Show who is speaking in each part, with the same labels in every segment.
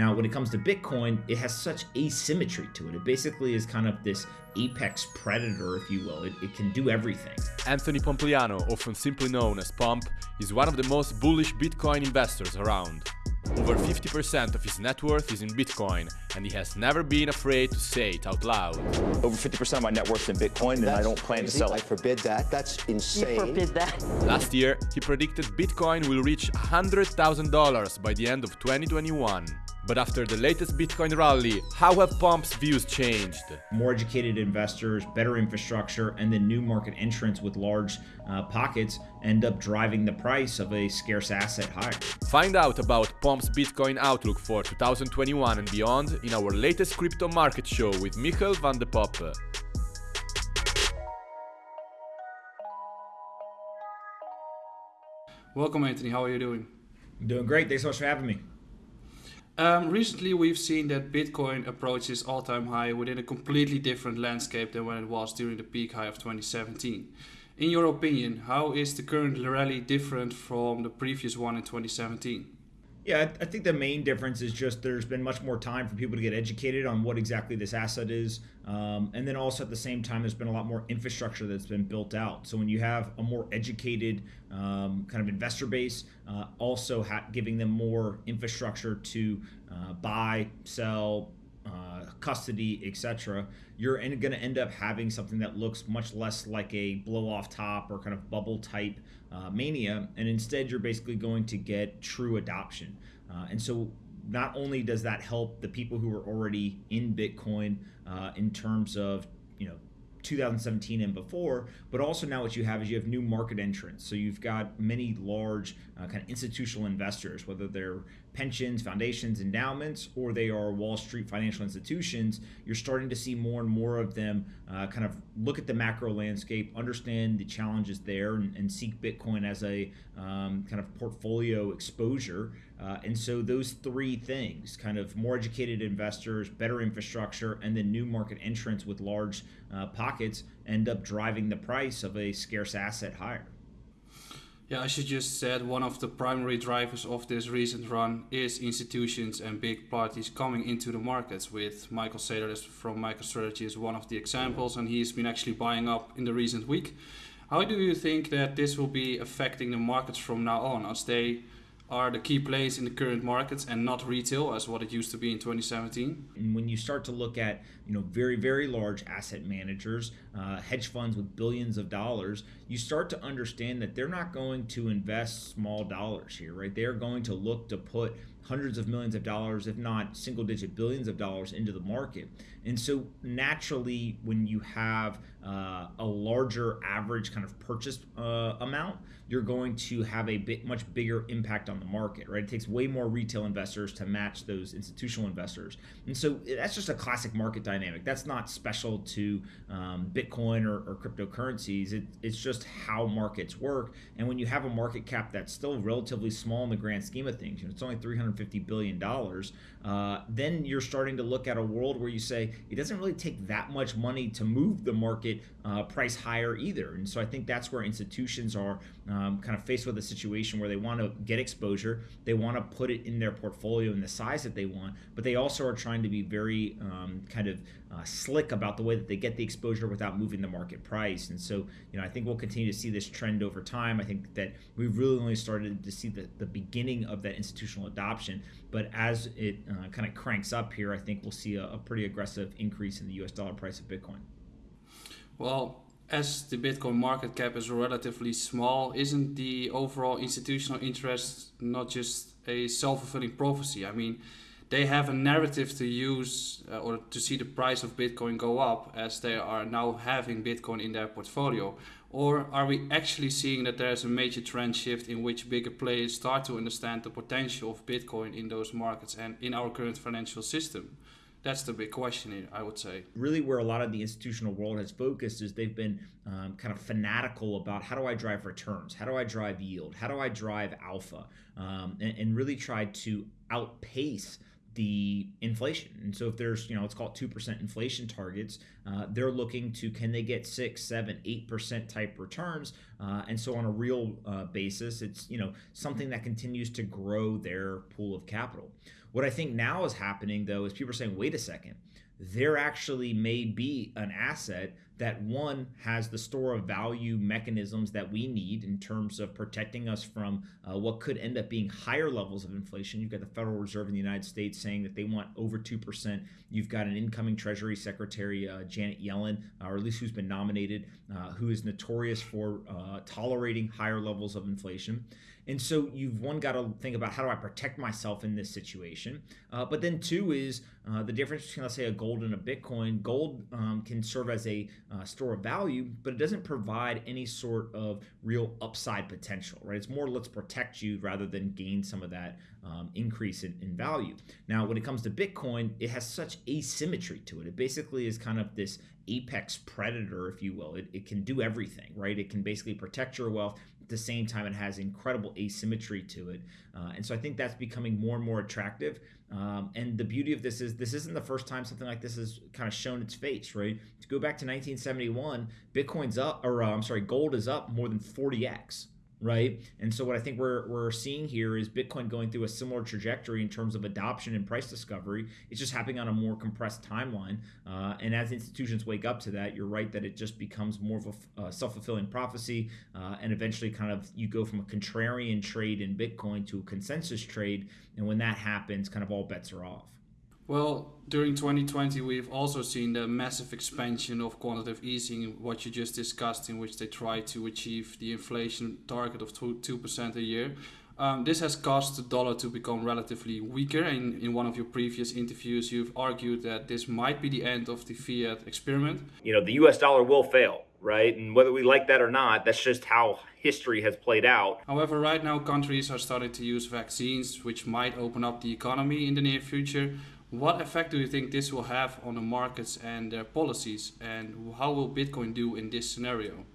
Speaker 1: Now, when it comes to Bitcoin, it has such asymmetry to it. It basically is kind of this apex predator, if you will. It, it can do everything.
Speaker 2: Anthony Pompliano, often simply known as Pomp, is one of the most bullish Bitcoin investors around. Over 50% of his net worth is in Bitcoin, and he has never been afraid to say it out loud.
Speaker 3: Over 50% of my net worth is in Bitcoin, and I don't plan
Speaker 4: crazy.
Speaker 3: to sell it.
Speaker 4: I forbid that. That's insane.
Speaker 5: You forbid that.
Speaker 2: Last year, he predicted Bitcoin will reach $100,000 by the end of 2021. But after the latest Bitcoin rally, how have Pomp's views changed?
Speaker 1: More educated investors, better infrastructure, and then new market entrants with large uh, pockets end up driving the price of a scarce asset higher.
Speaker 2: Find out about Pomp's Bitcoin outlook for 2021 and beyond in our latest crypto market show with Michael van de Poppe.
Speaker 6: Welcome, Anthony. How are you doing?
Speaker 1: I'm doing great. Thanks so much for having me.
Speaker 6: Um, recently, we've seen that Bitcoin approaches all-time high within a completely different landscape than when it was during the peak high of 2017. In your opinion, how is the current rally different from the previous one in 2017?
Speaker 1: Yeah, I think the main difference is just there's been much more time for people to get educated on what exactly this asset is. Um, and then also at the same time, there's been a lot more infrastructure that's been built out. So when you have a more educated um, kind of investor base, uh, also giving them more infrastructure to uh, buy, sell, uh, custody, etc., you're going to end up having something that looks much less like a blow off top or kind of bubble type uh, mania, and instead you're basically going to get true adoption. Uh, and so not only does that help the people who are already in Bitcoin uh, in terms of you know 2017 and before, but also now what you have is you have new market entrants. So you've got many large uh, kind of institutional investors, whether they're pensions, foundations, endowments, or they are Wall Street financial institutions. You're starting to see more and more of them uh, kind of look at the macro landscape, understand the challenges there, and, and seek Bitcoin as a um, kind of portfolio exposure. Uh, and so those three things kind of more educated investors, better infrastructure, and then new market entrants with large uh, pockets end up driving the price of a scarce asset higher.
Speaker 6: Yeah, as you just said, one of the primary drivers of this recent run is institutions and big parties coming into the markets. With Michael Saylor from MicroStrategy is one of the examples, and he's been actually buying up in the recent week. How do you think that this will be affecting the markets from now on, as they are the key players in the current markets and not retail as what it used to be in 2017.
Speaker 1: And when you start to look at you know very very large asset managers, uh, hedge funds with billions of dollars, you start to understand that they're not going to invest small dollars here, right? They're going to look to put hundreds of millions of dollars, if not single digit billions of dollars, into the market. And so naturally, when you have uh, a larger average kind of purchase uh, amount, you're going to have a bit much bigger impact on the market, right? It takes way more retail investors to match those institutional investors, and so that's just a classic market dynamic. That's not special to um, Bitcoin or, or cryptocurrencies. It, it's just how markets work. And when you have a market cap that's still relatively small in the grand scheme of things, you know, it's only 350 billion dollars. Uh, then you're starting to look at a world where you say it doesn't really take that much money to move the market uh, price higher either. And so I think that's where institutions are um, kind of faced with a situation where they want to get exposure, they want to put it in their portfolio in the size that they want, but they also are trying to be very um, kind of uh, slick about the way that they get the exposure without moving the market price. And so, you know, I think we'll continue to see this trend over time. I think that we've really only started to see the, the beginning of that institutional adoption. But as it uh, kind of cranks up here, I think we'll see a, a pretty aggressive increase in the US dollar price of Bitcoin.
Speaker 6: Well, as the Bitcoin market cap is relatively small, isn't the overall institutional interest not just a self fulfilling prophecy? I mean, they have a narrative to use uh, or to see the price of Bitcoin go up as they are now having Bitcoin in their portfolio. Or are we actually seeing that there's a major trend shift in which bigger players start to understand the potential of Bitcoin in those markets and in our current financial system? That's the big question I would say.
Speaker 1: Really, where a lot of the institutional world has focused is they've been um, kind of fanatical about how do I drive returns? How do I drive yield? How do I drive alpha? Um, and, and really tried to outpace the inflation. And so if there's, you know, let's call it 2% inflation targets, uh, they're looking to can they get six, seven, eight percent type returns? Uh, and so on a real uh, basis, it's, you know, something that continues to grow their pool of capital. What I think now is happening though is people are saying, wait a second, there actually may be an asset that one has the store of value mechanisms that we need in terms of protecting us from uh, what could end up being higher levels of inflation. You've got the Federal Reserve in the United States saying that they want over 2%. You've got an incoming Treasury Secretary, uh, Janet Yellen, uh, or at least who's been nominated, uh, who is notorious for uh, tolerating higher levels of inflation. And so you've one got to think about how do I protect myself in this situation. Uh, but then two is uh, the difference between let's say a gold and a Bitcoin. Gold um, can serve as a uh, store of value, but it doesn't provide any sort of real upside potential, right? It's more let's protect you rather than gain some of that um, increase in, in value. Now, when it comes to Bitcoin, it has such asymmetry to it. It basically is kind of this apex predator, if you will. It, it can do everything, right? It can basically protect your wealth At the same time it has incredible asymmetry to it uh, and so i think that's becoming more and more attractive um, and the beauty of this is this isn't the first time something like this has kind of shown its face right to go back to 1971 bitcoin's up or uh, i'm sorry gold is up more than 40x right? And so what I think we're we're seeing here is Bitcoin going through a similar trajectory in terms of adoption and price discovery. It's just happening on a more compressed timeline. Uh, and as institutions wake up to that, you're right that it just becomes more of a uh, self-fulfilling prophecy, uh, and eventually, kind of you go from a contrarian trade in Bitcoin to a consensus trade. And when that happens, kind of all bets are off.
Speaker 6: Well, during 2020, we've also seen the massive expansion of quantitative easing, what you just discussed, in which they try to achieve the inflation target of 2% a year. Um, this has caused the dollar to become relatively weaker. In, in one of your previous interviews, you've argued that this might be the end of the fiat experiment.
Speaker 1: You know, the US dollar will fail, right? And whether we like that or not, that's just how history has played out.
Speaker 6: However, right now, countries are starting to use vaccines, which might open up the economy in the near future. What effect do you think this will have on the markets and their policies, and how will Bitcoin do in this scenario?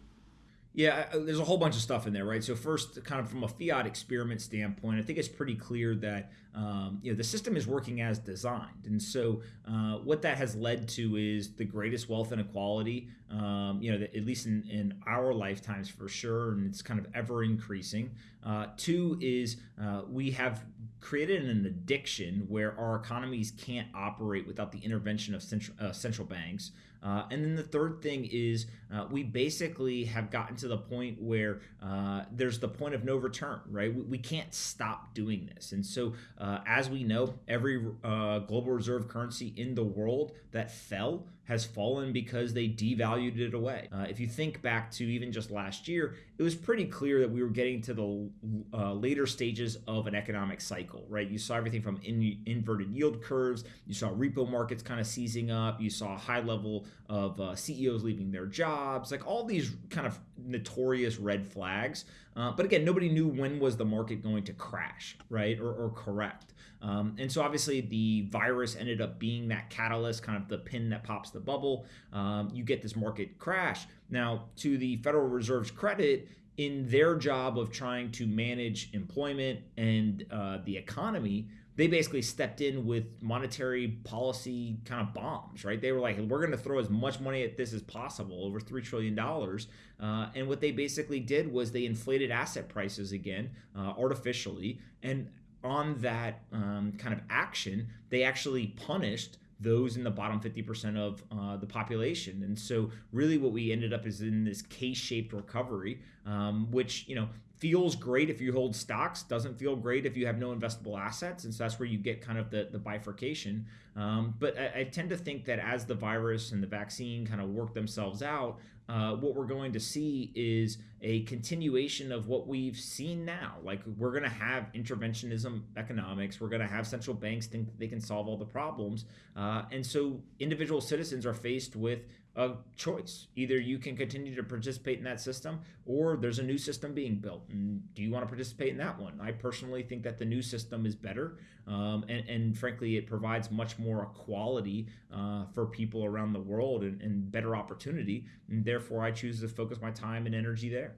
Speaker 1: Yeah, there's a whole bunch of stuff in there, right? So first, kind of from a fiat experiment standpoint, I think it's pretty clear that um, you know the system is working as designed, and so uh, what that has led to is the greatest wealth inequality. Um, you know, at least in, in our lifetimes for sure, and it's kind of ever increasing. Uh, two is uh, we have created an addiction where our economies can't operate without the intervention of central, uh, central banks. Uh, and then the third thing is uh, we basically have gotten to the point where uh, there's the point of no return, right? We, we can't stop doing this. And so, uh, as we know, every uh, global reserve currency in the world that fell has fallen because they devalued it away. Uh, if you think back to even just last year, it was pretty clear that we were getting to the uh, later stages of an economic cycle, right? You saw everything from in, inverted yield curves, you saw repo markets kind of seizing up, you saw a high level of uh, CEOs leaving their jobs, like all these kind of notorious red flags. Uh, but again, nobody knew when was the market going to crash, right, or, or correct. Um, and so obviously the virus ended up being that catalyst, kind of the pin that pops the bubble. Um, you get this market crash. Now, to the Federal Reserve's credit, in their job of trying to manage employment and uh, the economy, they basically stepped in with monetary policy kind of bombs, right? They were like, we're going to throw as much money at this as possible, over $3 trillion. Uh, and what they basically did was they inflated asset prices again uh, artificially. And on that um, kind of action, they actually punished those in the bottom 50% of uh, the population. And so, really, what we ended up is in this K shaped recovery, um, which, you know, feels great if you hold stocks, doesn't feel great if you have no investable assets. And so that's where you get kind of the, the bifurcation. Um, but I, I, tend to think that as the virus and the vaccine kind of work themselves out, uh, what we're going to see is a continuation of what we've seen now. Like we're going to have interventionism economics. We're going to have central banks think they can solve all the problems. Uh, and so individual citizens are faced with a choice. Either you can continue to participate in that system or there's a new system being built. And do you want to participate in that one? I personally think that the new system is better. Um, and, and, frankly, it provides much more equality uh, for people around the world and, and better opportunity. And therefore, I choose to focus my time and energy there.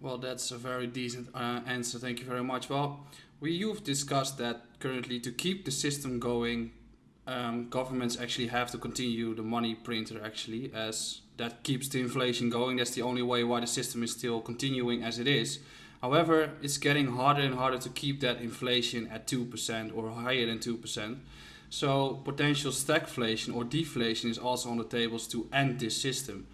Speaker 6: Well, that's a very decent uh, answer. Thank you very much. Well, we you've discussed that currently to keep the system going, um, governments actually have to continue the money printer actually as that keeps the inflation going that's the only way why the system is still continuing as it is However, it's getting harder and harder to keep that inflation at 2% or higher than 2%. So potential stagflation or deflation is also on the tables to end this system.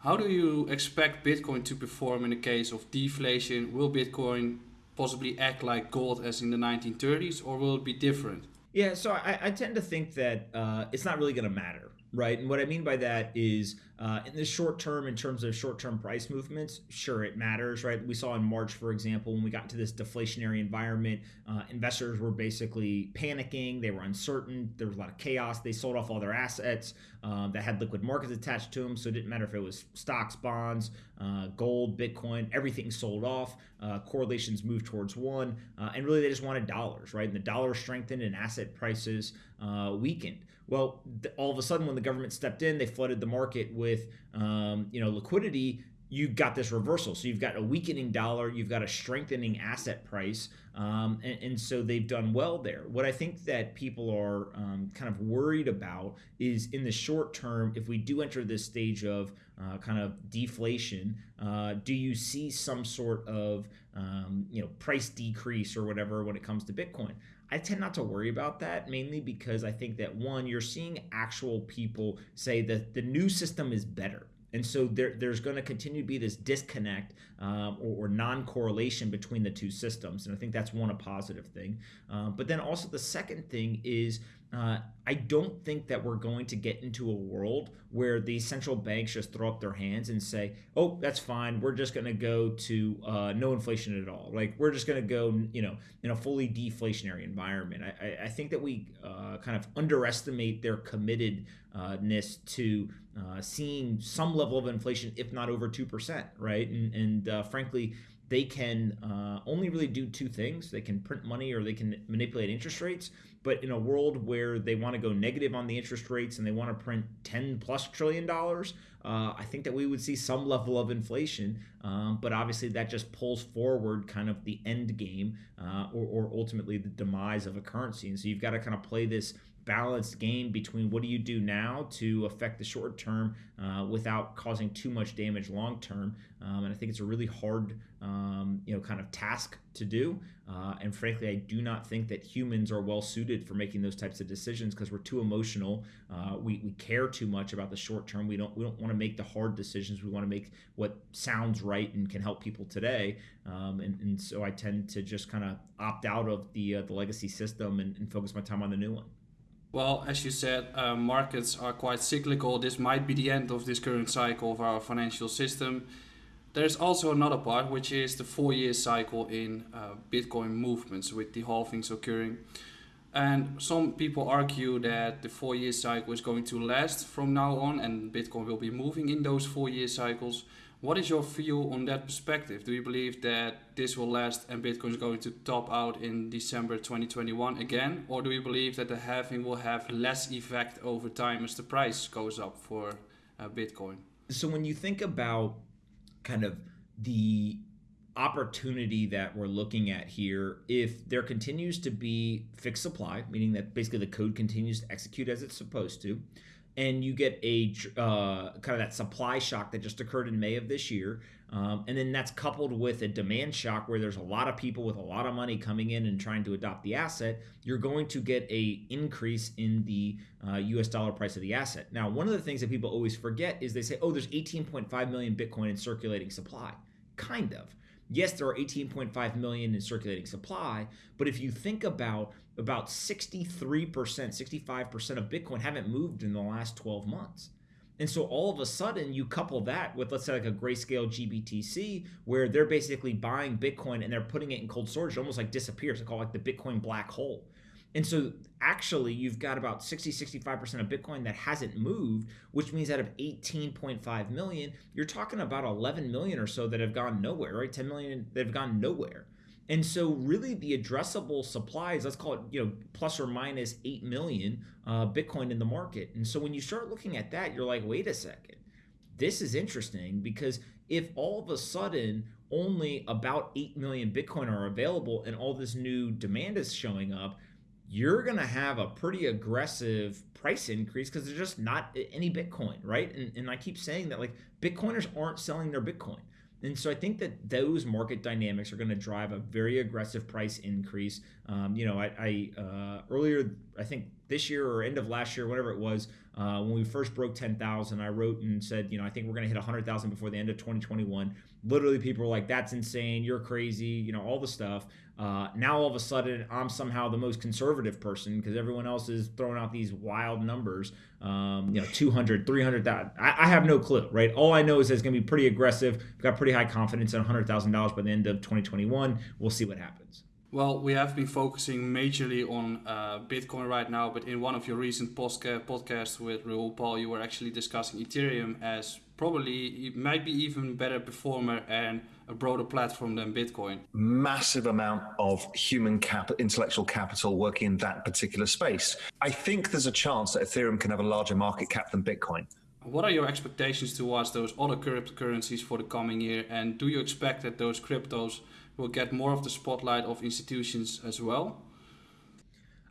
Speaker 6: How do you expect Bitcoin to perform in the case of deflation? Will Bitcoin possibly act like gold as in the 1930s or will it be different?
Speaker 1: Yeah, so I, I tend to think that uh, it's not really going to matter right? And what I mean by that is uh, in the short term, in terms of short term price movements, sure, it matters, right? We saw in March, for example, when we got into this deflationary environment, uh, investors were basically panicking. They were uncertain. There was a lot of chaos. They sold off all their assets um, that had liquid markets attached to them. So it didn't matter if it was stocks, bonds, uh, gold, Bitcoin, everything sold off. Uh, correlations moved towards one. Uh, and really, they just wanted dollars, right? And the dollar strengthened and asset prices uh, weakened. Well, all of a sudden, when the government stepped in, they flooded the market with, um, you know, liquidity. You got this reversal. So you've got a weakening dollar, you've got a strengthening asset price, um, and, and, so they've done well there. What I think that people are um, kind of worried about is in the short term, if we do enter this stage of uh, kind of deflation, uh, do you see some sort of um, you know price decrease or whatever when it comes to Bitcoin? I tend not to worry about that mainly because I think that one, you're seeing actual people say that the new system is better. And so there, there's going to continue to be this disconnect um, or, or, non correlation between the two systems. And I think that's one, a positive thing. Uh, but then also the second thing is uh, I don't think that we're going to get into a world where the central banks just throw up their hands and say, "Oh, that's fine. We're just going to go to uh, no inflation at all. Like we're just going to go, you know, in a fully deflationary environment." I, I think that we uh, kind of underestimate their committedness to uh, seeing some level of inflation, if not over two percent, right? And, and uh, frankly, they can uh, only really do two things. They can print money or they can manipulate interest rates. But in a world where they want to go negative on the interest rates and they want to print 10 plus trillion dollars uh, i think that we would see some level of inflation. Um, but obviously that just pulls forward kind of the end game uh, or, or ultimately the demise of a currency. And so you've got to kind of play this balanced game between what do you do now to affect the short term uh, without causing too much damage long term. Um, and I think it's a really hard, um, you know, kind of task to do. Uh, and frankly, I do not think that humans are well suited for making those types of decisions because we're too emotional. Uh, we, we care too much about the short term. We don't we don't want to make the hard decisions. We want to make what sounds right and can help people today. Um, and, and so I tend to just kind of opt out of the uh, the legacy system and, and focus my time on the new one.
Speaker 6: Well, as you said, uh, markets are quite cyclical. This might be the end of this current cycle of our financial system. There's also another part, which is the four year cycle in uh, Bitcoin movements with the halvings occurring. And some people argue that the four year cycle is going to last from now on and Bitcoin will be moving in those four year cycles. What is your view on that perspective? Do you believe that this will last and Bitcoin is going to top out in December 2021 again? Or do you believe that the halving will have less effect over time as the price goes up for uh, Bitcoin?
Speaker 1: So, when you think about kind of the opportunity that we're looking at here, if there continues to be fixed supply, meaning that basically the code continues to execute as it's supposed to, and you get a uh, kind of that supply shock that just occurred in May of this year. Um, and then that's coupled with a demand shock where there's a lot of people with a lot of money coming in and trying to adopt the asset. You're going to get a increase in the uh, U.S. dollar price of the asset. Now, one of the things that people always forget is they say, "Oh, there's 18.5 million Bitcoin in circulating supply." Kind of. Yes, there are 18.5 million in circulating supply, but if you think about about 63%, 65% of Bitcoin haven't moved in the last 12 months. And so all of a sudden, you couple that with, let's say, like a grayscale GBTC, where they're basically buying Bitcoin and they're putting it in cold storage, it almost like disappears. They call it like the Bitcoin black hole. And so actually, you've got about 60, 65% of Bitcoin that hasn't moved, which means out of 18.5 million, you're talking about 11 million or so that have gone nowhere, right? 10 million that have gone nowhere. And so, really, the addressable supply is let's call it, you know, plus or minus eight million uh, Bitcoin in the market. And so, when you start looking at that, you're like, wait a second, this is interesting because if all of a sudden only about eight million Bitcoin are available and all this new demand is showing up, you're going to have a pretty aggressive price increase because there's just not any Bitcoin, right? And, and I keep saying that like Bitcoiners aren't selling their Bitcoin And so I think that those market dynamics are going to drive a very aggressive price increase. Um, you know, I, I uh, earlier, I think this year or end of last year, whatever it was, uh, when we first broke 10,000, I wrote and said, you know, I think we're going to hit 100,000 before the end of 2021. Literally, people were like, that's insane. You're crazy. You know, all the stuff. Uh, now, all of a sudden, I'm somehow the most conservative person because everyone else is throwing out these wild numbers. Um, you know, 200, 300, I, I have no clue, right? All I know is it's going to be pretty aggressive. We've got pretty high confidence in $100,000 by the end of 2021. We'll see what happens.
Speaker 6: Well, we have been focusing majorly on uh, Bitcoin right now, but in one of your recent podcasts with Raoul Pal, you were actually discussing Ethereum as probably it might be even better performer and a broader platform than Bitcoin.
Speaker 5: Massive amount of human capital, intellectual capital working in that particular space. I think there's a chance that Ethereum can have a larger market cap than Bitcoin.
Speaker 6: What are your expectations towards those other cryptocurrencies for the coming year? And do you expect that those cryptos will get more of the spotlight of institutions as well?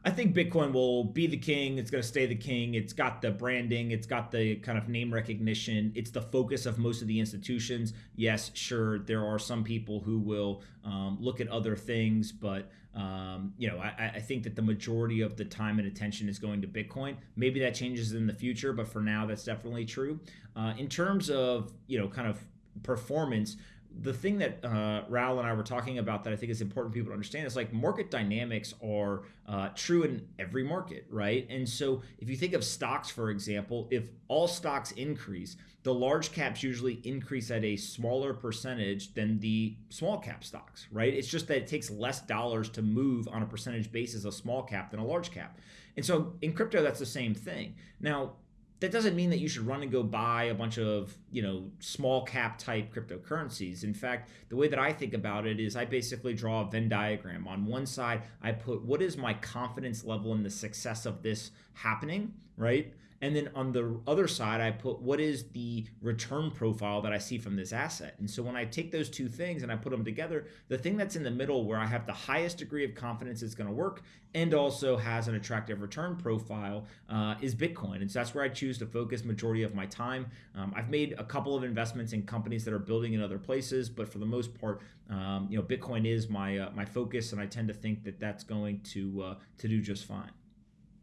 Speaker 1: I think Bitcoin will be the king. It's going to stay the king. It's got the branding, it's got the kind of name recognition. It's the focus of most of the institutions. Yes, sure, there are some people who will um, look at other things, but um, you know, I, I, think that the majority of the time and attention is going to Bitcoin. Maybe that changes in the future, but for now, that's definitely true. Uh, in terms of you know, kind of performance the thing that uh, Raoul and I were talking about that I think is important for people to understand is like market dynamics are uh, true in every market, right? And so if you think of stocks, for example, if all stocks increase, the large caps usually increase at a smaller percentage than the small cap stocks, right? It's just that it takes less dollars to move on a percentage basis a small cap than a large cap. And so in crypto, that's the same thing. Now, that doesn't mean that you should run and go buy a bunch of you know small cap type cryptocurrencies. In fact the way that i think about it is i basically draw a venn diagram. On one side i put what is my confidence level in the success of this happening right and then on the other side, I put what is the return profile that I see from this asset. And so when I take those two things and I put them together, the thing that's in the middle where I have the highest degree of confidence it's going to work and also has an attractive return profile uh, is Bitcoin. And so that's where I choose to focus majority of my time. Um, I've made a couple of investments in companies that are building in other places, but for the most part, um, you know, Bitcoin is my uh, my focus, and I tend to think that that's going to uh, to do just fine.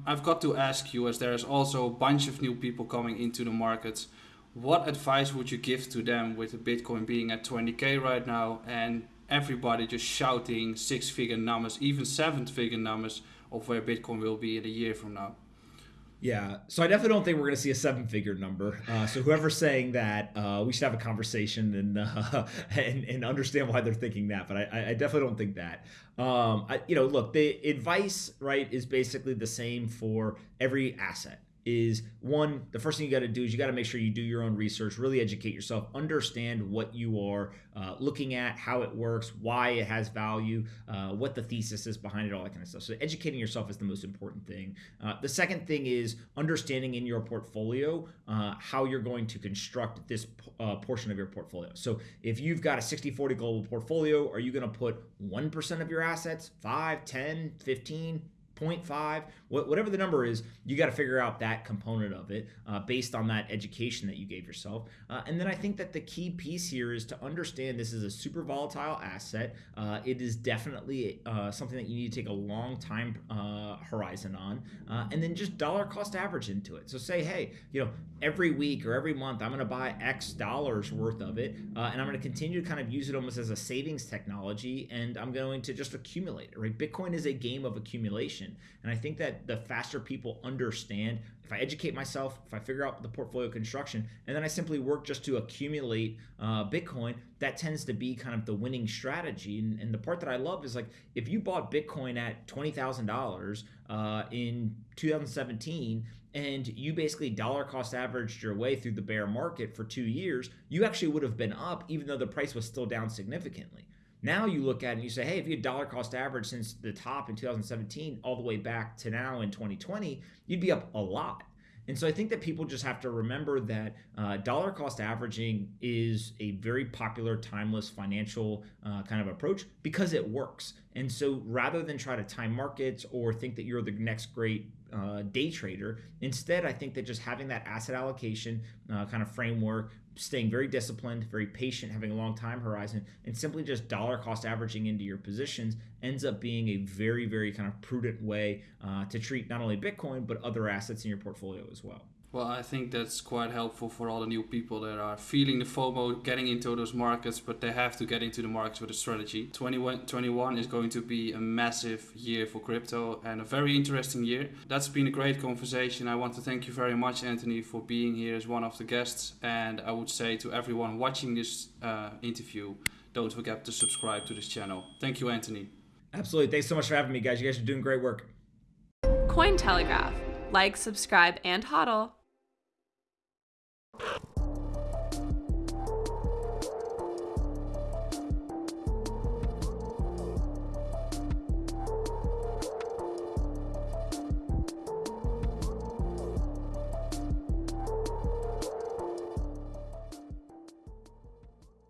Speaker 6: I've got to ask you, as there's also a bunch of new people coming into the markets, what advice would you give to them with Bitcoin being at 20k right now and everybody just shouting six figure numbers, even seven figure numbers of where Bitcoin will be in a year from now?
Speaker 1: Yeah, so I definitely don't think we're going to see a seven-figure number. Uh, so whoever's saying that, uh, we should have a conversation and, uh, and and understand why they're thinking that. But I, I definitely don't think that. Um, I, you know, look, the advice right is basically the same for every asset is one the first thing you got to do is you got to make sure you do your own research really educate yourself understand what you are uh, looking at how it works why it has value uh, what the thesis is behind it all that kind of stuff. So educating yourself is the most important thing. Uh, the second thing is understanding in your portfolio uh, how you're going to construct this uh, portion of your portfolio. So if you've got a 60-40 global portfolio are you going to put 1% of your assets 5 10 15 0.5 whatever the number is you got to figure out that component of it uh, based on that education that you gave yourself. Uh, and then i think that the key piece here is to understand this is a super volatile asset. Uh, it is definitely uh, something that you need to take a long time uh, horizon on. Uh, and then just dollar cost average into it. So say hey you know every week or every month i'm going to buy x dollars worth of it and i'm going to continue to kind of use it almost as a savings technology and i'm going to just accumulate it right? Bitcoin is a game of accumulation and I think that the faster people understand, if I educate myself, if I figure out the portfolio construction, and then I simply work just to accumulate uh, Bitcoin, that tends to be kind of the winning strategy. And, and, the part that I love is like if you bought Bitcoin at twenty thousand uh, dollars in 2017 and you basically dollar cost averaged your way through the bear market for two years, you actually would have been up even though the price was still down significantly. Now you look at it and you say, hey, if you had dollar cost average since the top in 2017 all the way back to now in 2020, you'd be up a lot. And so I think that people just have to remember that uh, dollar cost averaging is a very popular, timeless financial uh, kind of approach because it works. And so rather than try to time markets or think that you're the next great uh, day trader, instead, I think that just having that asset allocation uh, kind of framework, staying very disciplined, very patient, having a long time horizon, and simply just dollar cost averaging into your positions ends up being a very, very kind of prudent way uh, to treat not only Bitcoin, but other assets in your portfolio as well.
Speaker 6: Well, I think that's quite helpful for all the new people that are feeling the FOMO, getting into those markets, but they have to get into the markets with a strategy. 2021 is going to be a massive year for crypto and a very interesting year. That's been a great conversation. I want to thank you very much, Anthony, for being here as one of the guests. And I would say to everyone watching this uh, interview, don't forget to subscribe to this channel. Thank you, Anthony.
Speaker 1: Absolutely. Thanks so much for having me, guys. You guys are doing great work.
Speaker 7: Cointelegraph. Like, subscribe, and hodl.